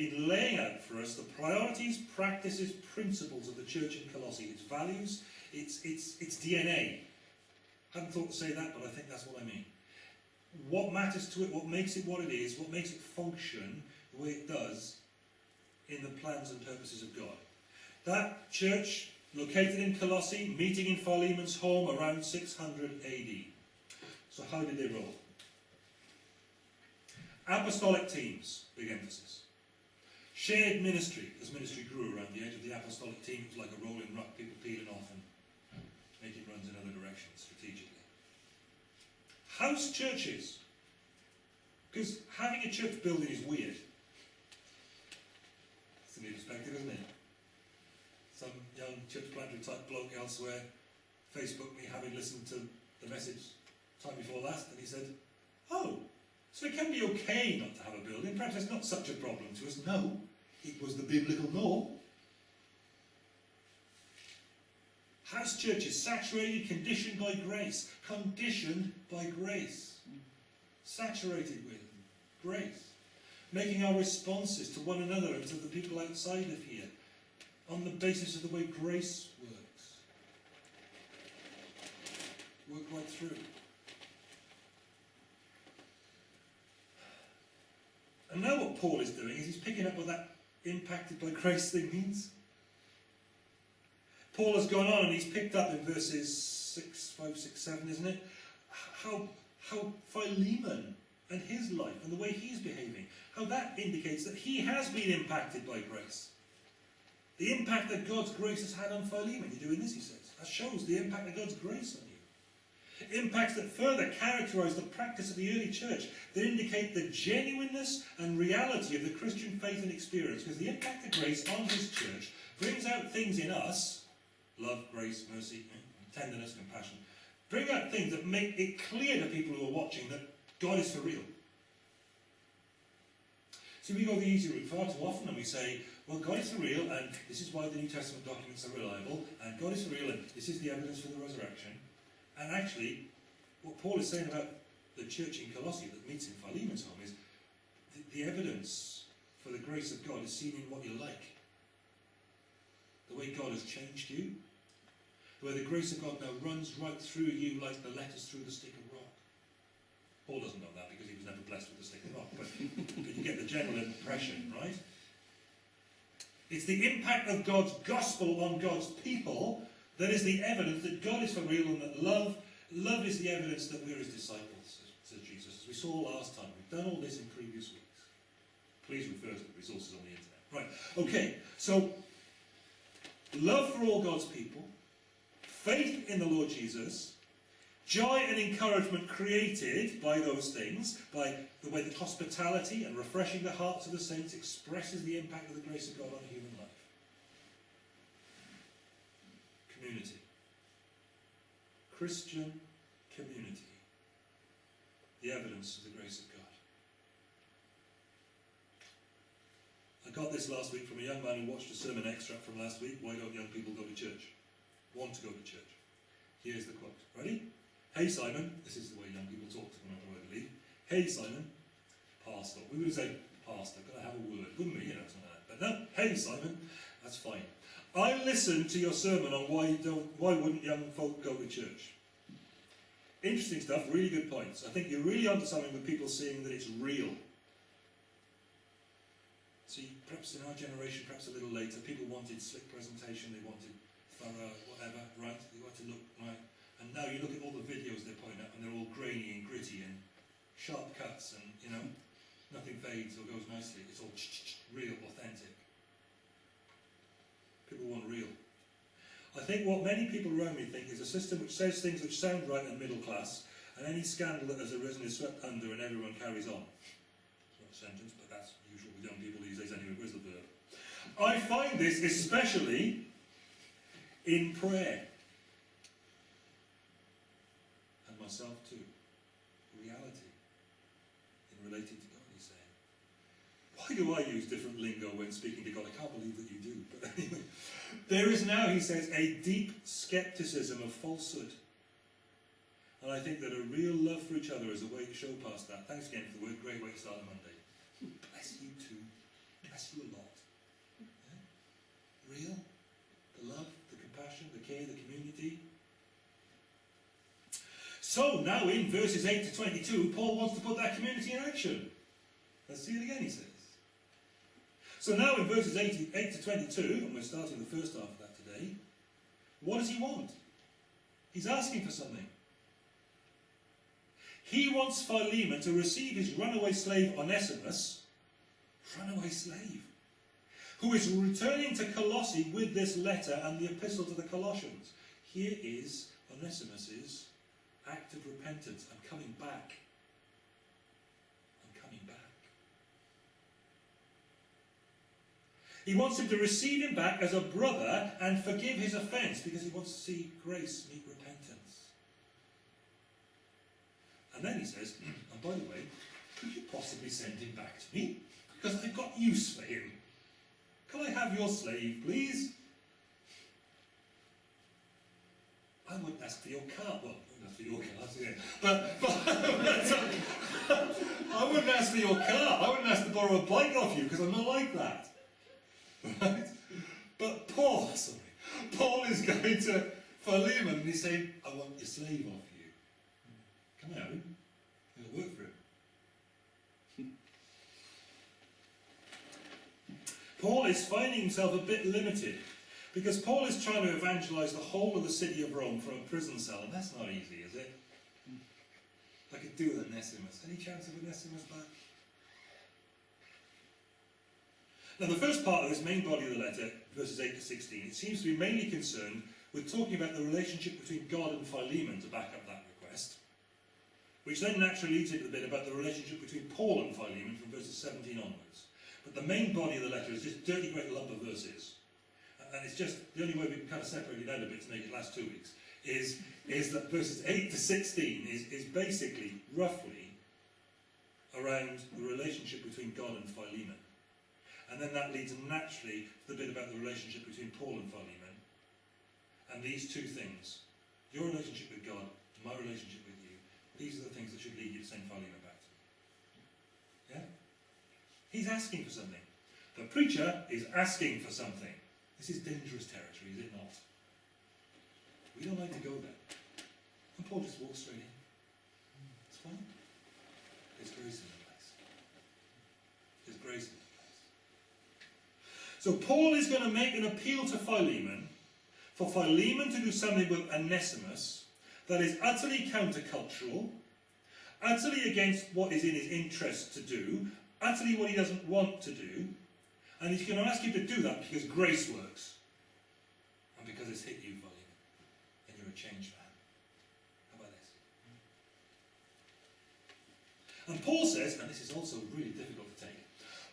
been laying out for us the priorities, practices, principles of the church in Colossae, its values, its, its, its DNA. I hadn't thought to say that, but I think that's what I mean. What matters to it, what makes it what it is, what makes it function the way it does in the plans and purposes of God. That church, located in Colossae, meeting in Philemon's home around 600 AD. So how did they roll? Apostolic teams, big emphasis. Shared ministry, as ministry grew around the edge of the apostolic team, it was like a rolling rock, people peeling off and making runs in other directions strategically. House churches. Because having a church building is weird. It's a new perspective, isn't it? Some young church planter type bloke elsewhere Facebooked me having listened to the message time before last, and he said, Oh, so it can be okay not to have a building. Perhaps it's not such a problem to us. No, it was the biblical norm. House churches saturated, conditioned by grace. Conditioned by grace. Saturated with grace. Making our responses to one another and to the people outside of here on the basis of the way grace works. Work right through. And now what Paul is doing is he's picking up what that impacted by grace thing means. Paul has gone on and he's picked up in verses 6, 5, 6, 7, isn't it? How, how Philemon and his life and the way he's behaving, how that indicates that he has been impacted by grace. The impact that God's grace has had on Philemon. You're doing this, he says. That shows the impact of God's grace on you impacts that further characterize the practice of the early church, that indicate the genuineness and reality of the Christian faith and experience, because the impact of grace on his church brings out things in us, love, grace, mercy, tenderness, compassion, bring out things that make it clear to people who are watching that God is for real. See, we go the easy route far too often and we say, well, God is for real, and this is why the New Testament documents are reliable, and God is for real, and this is the evidence for the resurrection. And actually, what Paul is saying about the church in Colossae that meets in Philemon's home is the, the evidence for the grace of God is seen in what you're like. The way God has changed you. Way the grace of God now runs right through you like the letters through the stick of rock. Paul doesn't know that because he was never blessed with the stick of rock, but, but you get the general impression, right? It's the impact of God's gospel on God's people that is the evidence that God is for real and that love, love is the evidence that we're his disciples, says Jesus. As we saw last time, we've done all this in previous weeks. Please refer to the resources on the internet. Right, okay, so love for all God's people, faith in the Lord Jesus, joy and encouragement created by those things, by the way that hospitality and refreshing the hearts of the saints expresses the impact of the grace of God on human life. Community. Christian community. The evidence of the grace of God. I got this last week from a young man who watched a sermon extract from last week. Why don't young people go to church? Want to go to church. Here's the quote. Ready? Hey Simon, this is the way young people talk to one another, I believe. Hey Simon, pastor. We would say, pastor, can I have a word? Wouldn't we? You know, something like that. But no, hey Simon, that's fine. I listened to your sermon on why don't why wouldn't young folk go to church. Interesting stuff, really good points. I think you're really onto something with people seeing that it's real. See, perhaps in our generation, perhaps a little later, people wanted slick presentation, they wanted thorough, whatever, right? They wanted to look right. And now you look at all the videos they're putting up and they're all grainy and gritty and sharp cuts and, you know, nothing fades or goes nicely. It's all real, authentic. I think what many people around me think is a system which says things which sound right and middle class, and any scandal that has arisen is swept under and everyone carries on. Not a sentence, but that's usual with young people these days anyway. Where's the verb? I find this especially in prayer. And myself too. Reality. In relating to God, he's saying. Why do I use different lingo when speaking to God? I can't believe that you do. But anyway. There is now, he says, a deep skepticism of falsehood. And I think that a real love for each other is a way to show past that. Thanks again for the word. Great way to start Monday. Bless you too. Bless bless you a lot. Yeah? Real, the love, the compassion, the care, the community. So now in verses 8 to 22, Paul wants to put that community in action. Let's see it again, he says. So now in verses 8, 8 to 22, and we're starting the first half of that today, what does he want? He's asking for something. He wants Philemon to receive his runaway slave Onesimus, runaway slave, who is returning to Colossae with this letter and the epistle to the Colossians. Here is Onesimus's act of repentance. I'm coming back. I'm coming back. He wants him to receive him back as a brother and forgive his offence because he wants to see grace meet repentance. And then he says, hmm, and by the way, could you possibly send him back to me? Because I've got use for him. Can I have your slave, please? I wouldn't ask for your car. Well, ask for your car, yeah. But, but I wouldn't ask for your car. I wouldn't ask to borrow a bike off you because I'm not like that. Right? But Paul, sorry, Paul is going to Philemon and he's saying, I want your slave off you. Come out. It'll work for him. Paul is finding himself a bit limited because Paul is trying to evangelize the whole of the city of Rome from a prison cell, and that's not easy, is it? I could do with Onesimus. Any chance of Onesimus back? Now, the first part of this main body of the letter, verses 8 to 16, it seems to be mainly concerned with talking about the relationship between God and Philemon to back up that request, which then naturally leads into the bit about the relationship between Paul and Philemon from verses 17 onwards. But the main body of the letter is just dirty great lump of verses. And it's just, the only way we can kind of separate it out a bit to make it last two weeks, is, is that verses 8 to 16 is, is basically, roughly, around the relationship between God and Philemon. And then that leads naturally to the bit about the relationship between Paul and Philemon. And these two things, your relationship with God, my relationship with you, these are the things that should lead you to send Philemon back to me. Yeah? He's asking for something. The preacher is asking for something. This is dangerous territory, is it not? We don't like to go there. And Paul just walks straight in. It's fine. There's grace in the place. There's grace. So Paul is going to make an appeal to Philemon for Philemon to do something with Onesimus that is utterly countercultural, utterly against what is in his interest to do, utterly what he doesn't want to do, and he's going to ask you to do that because grace works. And because it's hit you, Philemon. And you're a changed man. How about this? And Paul says, and this is also really difficult to take,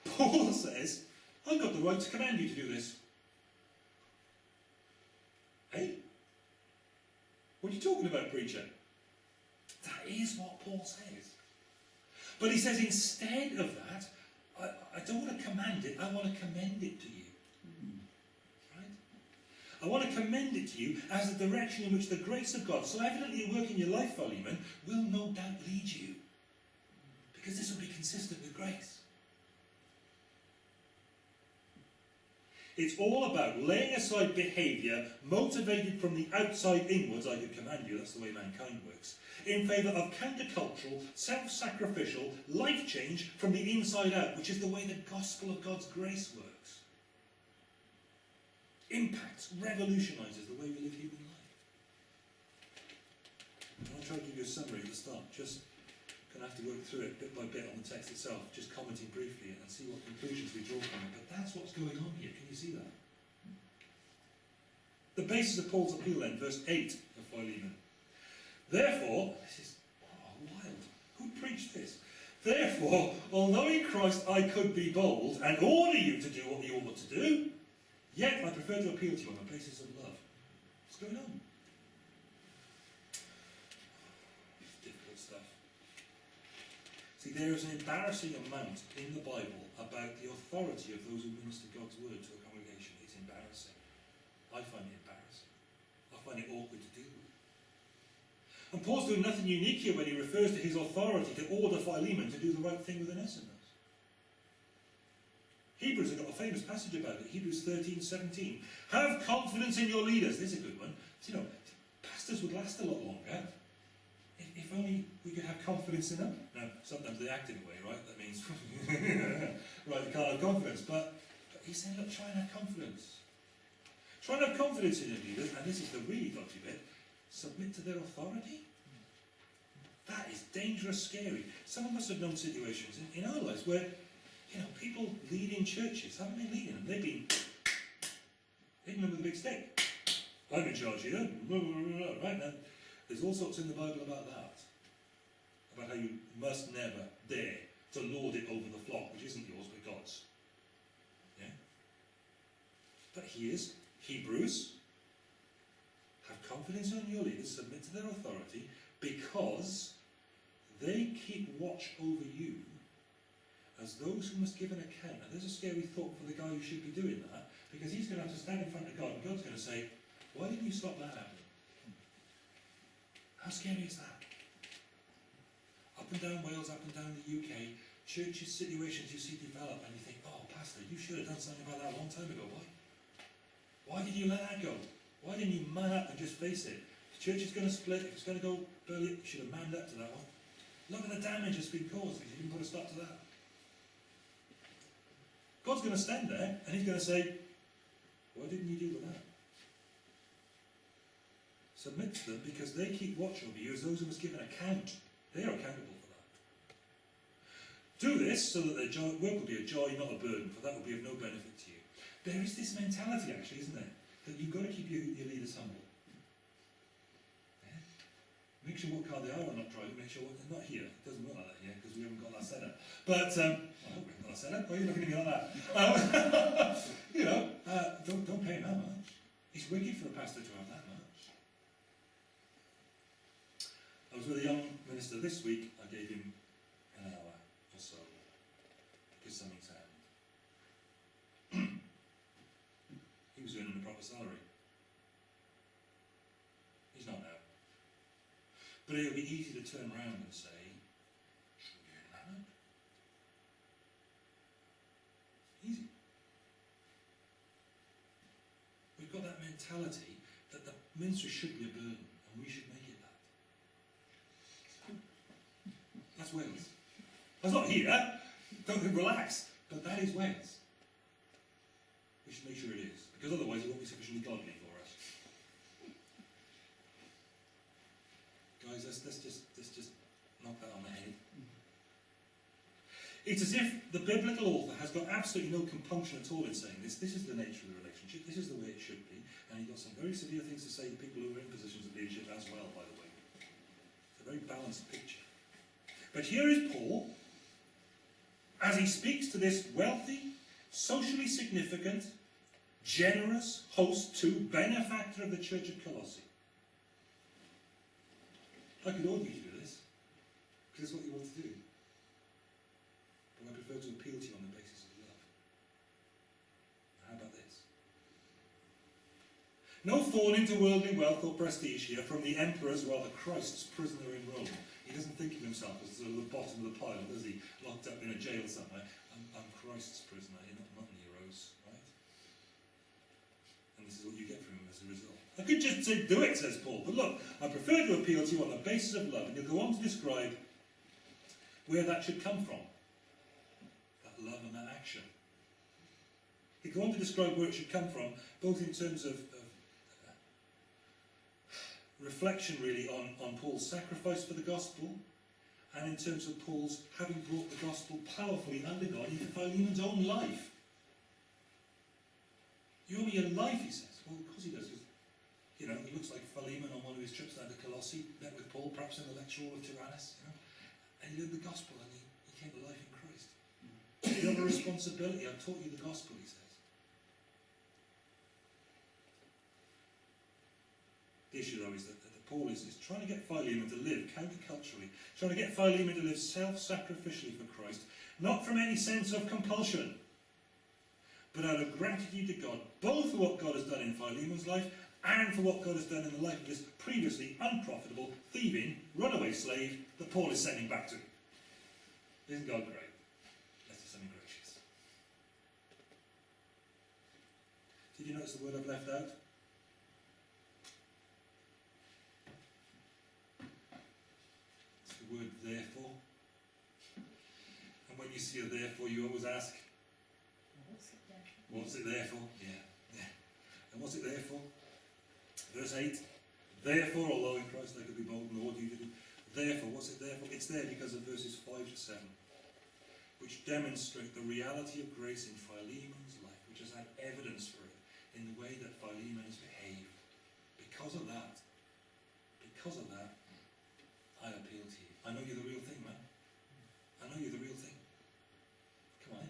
Paul says, I've got the right to command you to do this. Hey? What are you talking about, preacher? That is what Paul says. But he says instead of that, I, I don't want to command it, I want to commend it to you. Right? I want to commend it to you as a direction in which the grace of God, so evidently at work in your life, Philemon, will no doubt lead you. Because this will be consistent with grace. It's all about laying aside behaviour motivated from the outside inwards, I could command you, that's the way mankind works, in favour of countercultural, self-sacrificial, life change from the inside out, which is the way the gospel of God's grace works. Impacts, revolutionises the way we live human life. I'll try to give you a summary at the start, just going to have to work through it bit by bit on the text itself, just commenting briefly and see what conclusions we draw from it. But that's what's going on here. Can you see that? The basis of Paul's appeal then, verse 8 of Philemon. Therefore, this is wild. Who preached this? Therefore, although in Christ I could be bold and order you to do what you ought to do, yet I prefer to appeal to you on the basis of love. What's going on? See, there is an embarrassing amount in the Bible about the authority of those who minister God's word to a congregation. It's embarrassing. I find it embarrassing. I find it awkward to deal with. And Paul's doing nothing unique here when he refers to his authority to order Philemon to do the right thing with Onesimus. Hebrews have got a famous passage about it, Hebrews 13, 17. Have confidence in your leaders. This is a good one. You know, pastors would last a lot longer if, only we could have confidence in them. Now, sometimes they act in a way, right? That means, right, they can't have confidence. But, but he's saying, look, try and have confidence. Try and have confidence in your leaders, and this is the really dodgy bit, submit to their authority. That is dangerous, scary. Some of us have known situations in, in our lives where, you know, people leading churches haven't been leading them. They've been hitting them with a big stick. I'm in charge here. Right now, there's all sorts in the Bible about that. About how you must never dare to lord it over the flock, which isn't yours but God's. Yeah? But here's Hebrews. Have confidence in your leaders, submit to their authority, because they keep watch over you as those who must give an account. Now, there's a scary thought for the guy who should be doing that, because he's going to have to stand in front of God, and God's going to say, Why didn't you stop that happening? How scary is that? Up and down Wales, up and down the UK, churches, situations you see develop, and you think, Oh, Pastor, you should have done something about that a long time ago. Why? Why did you let that go? Why didn't you man up and just face it? The church is going to split, if it's going to go belly, you should have manned up to that one. Look at the damage that's been caused because you didn't put a stop to that. God's going to stand there and he's going to say, Why didn't you deal with that? Submit to them because they keep watch over you as those who must give an account. They are accountable for that. Do this so that their joy, work will be a joy, not a burden, for that will be of no benefit to you. There is this mentality, actually, isn't there? That you've got to keep your, your leaders humble. Yeah? Make sure what car they are when not driving, make sure what they're not here. It doesn't work like that here because we haven't got that set up. But, um, I hope we haven't got that set up. Why are you looking at me like that? Um, you know, uh, don't, don't pay that much. It's wicked for a pastor to have that much. I was with a young minister this week. I gave him an hour or so because something's happened. he was earning a proper salary. He's not now. But it'll be easy to turn around and say, should we earn that? Easy. We've got that mentality that the ministry should be a burden and we should make Wales. That's not here. Don't relax. But that is Wales. We should make sure it is, because otherwise it won't be sufficiently godly for us. Guys, let's, let's just let's just knock that on the head. It's as if the biblical author has got absolutely no compunction at all in saying this. This is the nature of the relationship. This is the way it should be. And he's got some very severe things to say to people who are in positions of leadership as well, by the way. It's a very balanced picture. But here is Paul, as he speaks to this wealthy, socially significant, generous host to benefactor of the church of Colossae. I could order you to do this, because it's what you want to do. But I prefer to appeal to you on the basis of love. How about this? No fall into worldly wealth or prestige here from the emperor's, rather Christ's prisoner in Rome. He doesn't think of himself as sort of the bottom of the pile, does he? Locked up in a jail somewhere. I'm, I'm Christ's prisoner, you're not, Nero's, right? And this is what you get from him as a result. I could just say, do it, says Paul. But look, I prefer to appeal to you on the basis of love. And you'll go on to describe where that should come from. That love and that action. He'll go on to describe where it should come from, both in terms of, reflection really on, on Paul's sacrifice for the gospel and in terms of Paul's having brought the gospel powerfully under God into Philemon's own life. You owe me your life, he says. Well, of course he does. You know, he looks like Philemon on one of his trips down to Colossae, met with Paul, perhaps in the lecture hall of Tyrannus, you know, and he lived the gospel and he, he came to life in Christ. You have a responsibility. I've taught you the gospel, he says. The issue, though, is that, that Paul is, is trying to get Philemon to live counterculturally, trying to get Philemon to live self-sacrificially for Christ, not from any sense of compulsion, but out of gratitude to God, both for what God has done in Philemon's life and for what God has done in the life of this previously unprofitable, thieving, runaway slave that Paul is sending back to. Isn't God great? Let's do something gracious. Did you notice the word I've left out? The word therefore. And when you see a therefore, you always ask, what's it there for? Yeah, yeah. And what's it there for? Verse 8. Therefore, although in Christ I could be bold in all you do, therefore, what's it there for? It's there because of verses 5 to 7, which demonstrate the reality of grace in Philemon's life, which has had evidence for it in the way that Philemon has behaved. Because of that, because of that, I appeal to you. I know you're the real thing, man. I know you're the real thing. Come on, in.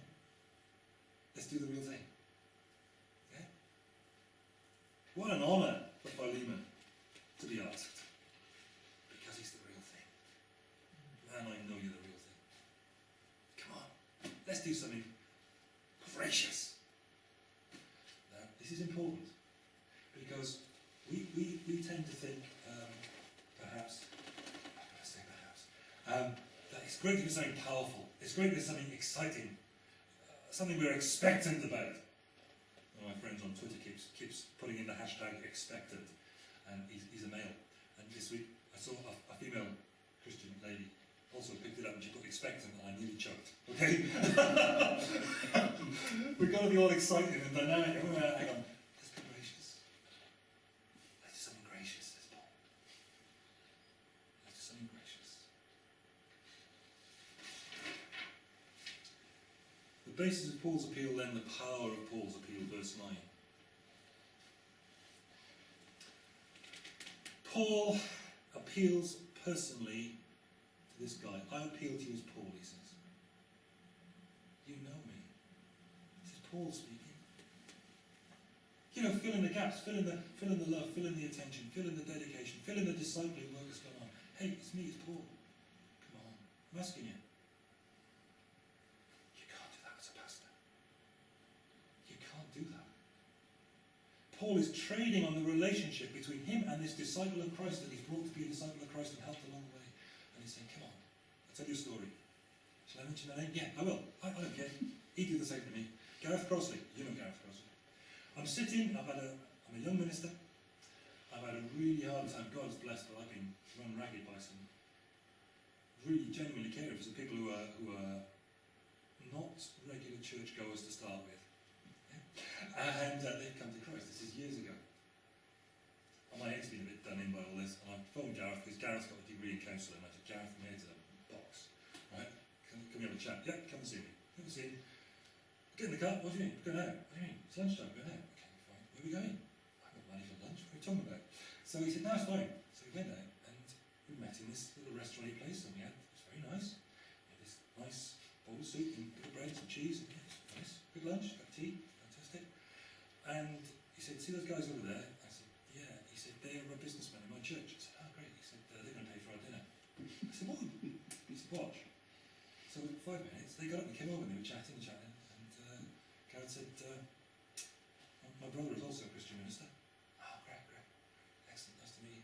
let's do the real thing. Yeah? What an honour for Philemon to be asked. Because he's the real thing. Man, I know you're the real thing. Come on, let's do something gracious. Now, this is important because we, tend to think, um, perhaps, I'm say perhaps, um, that it's great to do something powerful, it's great to do something exciting, uh, something we're expectant about. One of my friends on Twitter keeps, keeps putting in the hashtag expectant, and he's, he's a male. And this week I saw a, a female Christian lady also picked it up and she put expectant and I nearly choked. Okay? We've got to be all excited and dynamic. gonna- Hang on. Let's be gracious. Let's do something gracious, says Paul. Let's do something gracious. The basis of Paul's appeal, then the power of Paul's appeal, verse 9. Paul appeals personally to this guy. I appeal to you as Paul, he says. You know me. This is Paul speaking. You know, fill in the gaps, fill in the, fill in the love, fill in the attention, fill in the dedication, fill in the discipling work that's going on. Hey, it's me, it's Paul. Come on, I'm asking you. You can't do that as a pastor. You can't do that. Paul is trading on the relationship between him and this disciple of Christ that he's brought to be a disciple of Christ and helped along the way. And he's saying, come on, I'll tell you a story. Shall I mention that name? Yeah, I will. I, I don't care. He did the same to me. Gareth Crossley. You know Gareth Crossley. I'm sitting, I've had a, I'm a young minister. I've had a really hard time. God's blessed, but I've been run ragged by some really genuinely for some people who are, who are not regular churchgoers to start with. And uh, they've come to Christ. This is years ago. And my head's been a bit done in by all this. And I phoned Gareth because Gareth's got a degree in counselling. I said, Gareth, my head's in a box. Right? Can, can we have a chat? Yeah, come and see me. Come and see me. Get in the car. What do you mean? Go out. What do you mean? It's lunchtime. Go out. Okay, fine. Where are we going? I've got money for lunch. What are you talking about? So he said, no, it's fine. So we went out and we met in this little restaurant place and we had, it was very nice. We had this nice bowl of soup and of bread and cheese. And, yeah, it was nice. Good lunch. And he said, see those guys over there? I said, yeah. He said, they are a businessman in my church. I said, oh, great. He said, uh, they're going to pay for our dinner. I said, what? He said, watch. So in five minutes, they got up and came over and they were chatting and chatting. And uh, Karen said, uh, my brother is also a Christian minister. Oh, great, great. Excellent, nice to meet you.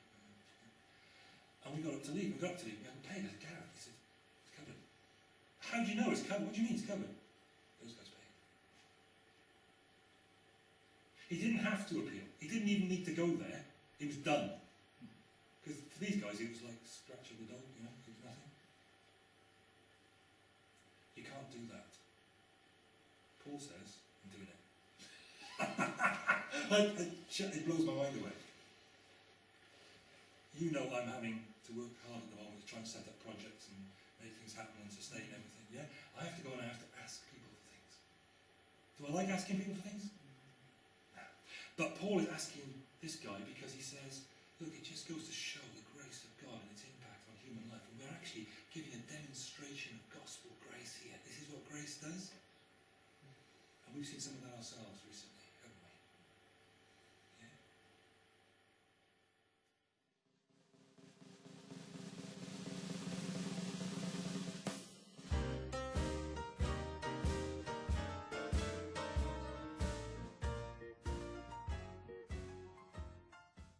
And we got up to leave. We got up to leave. We haven't paid. I said, Gareth, he said, it's covered. How do you know it's covered? What do you mean it's covered? Those guys paid. He didn't have to appeal. He didn't even need to go there. It was done. Because for these guys, it was like scratching the dog, you know, it was nothing. You can't do that. Paul says, I'm doing it. It blows my mind away. You know I'm having to work hard at the moment to try and set up projects and make things happen and sustain everything, yeah? I have to go and I have to ask people for things. Do I like asking people for things? But Paul is asking this guy because he says, look, it just goes to show the grace of God and its impact on human life. And we're actually giving a demonstration of gospel grace here. This is what grace does. And we've seen some of that ourselves.